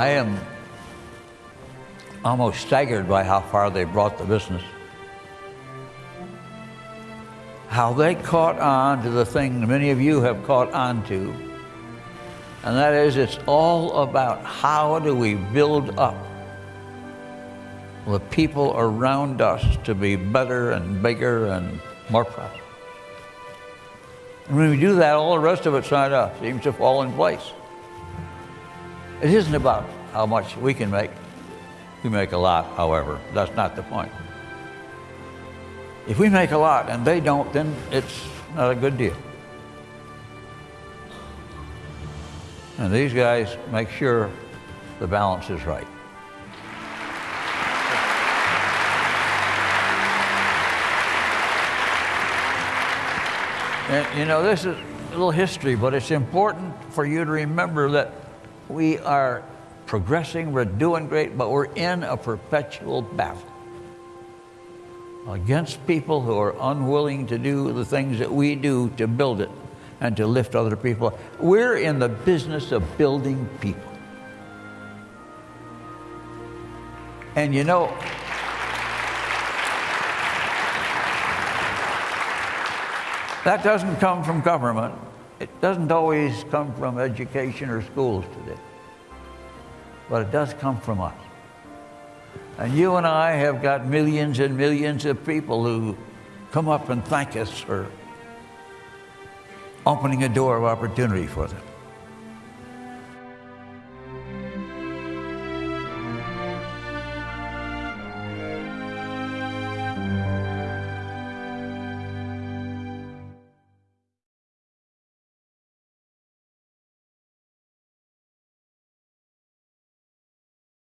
I am almost staggered by how far they brought the business. How they caught on to the thing many of you have caught on to, and that is it's all about how do we build up the people around us to be better and bigger and more prosperous. And when we do that, all the rest of it seems to fall in place. It isn't about how much we can make. We make a lot, however. That's not the point. If we make a lot and they don't, then it's not a good deal. And these guys make sure the balance is right. And you know, this is a little history, but it's important for you to remember that we are progressing, we're doing great, but we're in a perpetual battle against people who are unwilling to do the things that we do to build it and to lift other people. We're in the business of building people. And you know, that doesn't come from government. It doesn't always come from education or schools today. But it does come from us. And you and I have got millions and millions of people who come up and thank us for opening a door of opportunity for them.